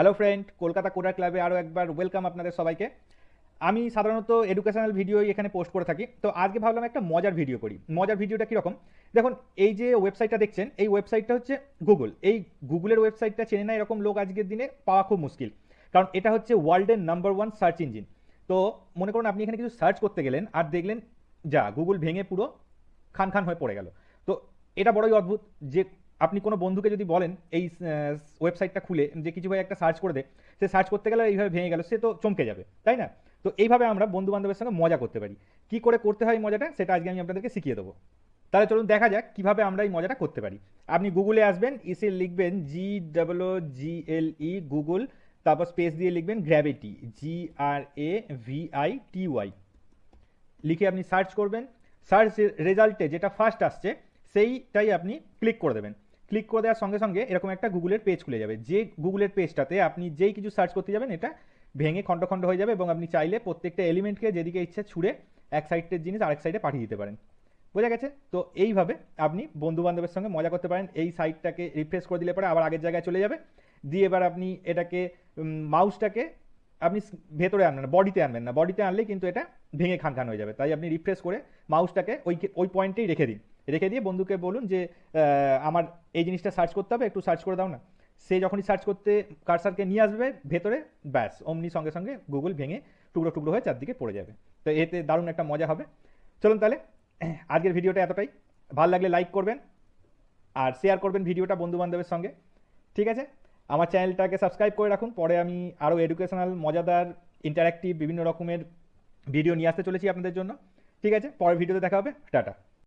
Hello friend Kolkata coder ক্লাবে আরও একবার ওয়েলকাম আপনাদের সবাইকে। আমি সাধারণত এডুকেশনাল ভিডিওই এখানে পোস্ট করে থাকি। তো আজকে ভাবলাম একটা মজার ভিডিও করি। মজার ভিডিওটা কীরকম? দেখুন, এই যে ওয়েবসাইটটা দেখছেন, এই ওয়েবসাইটটা হচ্ছে গুগল এই গুগলের ওয়েবসাইটটা চেনে না এরকম লোক আজকের দিনে পাওয়া খুব মুশকিল। কারণ এটা হচ্ছে ওয়ার্ল্ডের নাম্বার ওয়ান সার্চ ইঞ্জিন তো মনে করুন, আপনি এখানে কিছু সার্চ করতে গেলেন আর দেখলেন, যা গুগল ভেঙে পুরো খান খান হয়ে পড়ে গেল। তো এটা বড়ই অদ্ভুত যে আপনি কোনো বন্ধুকে যদি বলেন, এই ওয়েবসাইটটা খুলে যে কিছু ভাই একটা সার্চ করে দে, সে সার্চ করতে গেলে এইভাবে ভেঙে গেল, সে তো চমকে যাবে, তাই না? তো এইভাবে আমরা বন্ধু বান্ধবের সঙ্গে মজা করতে পারি। কি করে করতে হয় মজাটা, সেটা আজকে আমি আপনাদেরকে শিখিয়ে দেবো। তাহলে চলুন দেখা যাক কীভাবে আমরা এই মজাটা করতে পারি। আপনি গুগলে আসবেন ইসে লিখবেন জি ডাবলও জি এল ই গুগল তারপর স্পেস দিয়ে লিখবেন gravity G R A V I T Y লিখে আপনি সার্চ করবেন সার্চ রেজাল্টে যেটা ফার্স্ট আসছে, সেইটাই আপনি ক্লিক করে দেবেন। ক্লিক করে দেওয়ার সঙ্গে সঙ্গে এরকম একটা গুগলের পেজ খুলে যাবে। যে গুগলের পেজটাতে আপনি যেই কিছু সার্চ করতে যাবেন, এটা ভেঙে খণ্ড খণ্ড হয়ে যাবে এবং আপনি চাইলে প্রত্যেকটা এলিমেন্টকে যেদিকে ইচ্ছে ছুঁড়ে এক সাইডের জিনিস আরেক সাইডে পাঠিয়ে দিতে পারেন। বোঝা গেছে? তো এইভাবে আপনি বন্ধু বান্ধবের সঙ্গে মজা করতে পারেন। এই সাইটটাকে রিফ্রেশ করে দিলে পরে আবার আগের জায়গায় চলে যাবে। দিয়ে এবার আপনি এটাকে মাউসটাকে আপনি ভেতরে আনবেন না, বডিতে আনবেন না। বডিতে আনলে কিন্তু এটা ভেঙে খান খান হয়ে যাবে। তাই আপনি রিফ্রেশ করে মাউসটাকে ওই ওই পয়েন্টেই রেখে দিন। রেখে দিয়ে বন্ধুকে বলুন যে আমার এই জিনিসটা সার্চ করতে হবে, একটু সার্চ করে দাও না। সে যখনই সার্চ করতে কারসারকে নিয়ে আসবে, ভেতরে ব্যাস, অমনি সঙ্গে সঙ্গে গুগল ভেঙে টুকরো টুকরো হয়ে চারদিকে পড়ে যাবে। তো এতে দারুণ একটা মজা হবে। চলুন তাহলে, আজকের ভিডিওটা এতটাই। ভালো লাগলে লাইক করবেন, আর শেয়ার করবেন ভিডিওটা বন্ধু বান্ধবের সঙ্গে। ঠিক আছে? আমার চ্যানেলটাকে সাবস্ক্রাইব করে রাখুন। পরে আমি আরও এডুকেশনাল মজাদার ইন্টারাক্টিভ বিভিন্ন রকমের ভিডিও নিয়ে আসতে চলেছি আপনাদের জন্য। ঠিক আছে? পরের ভিডিওতে দেখা হবে। টাটা।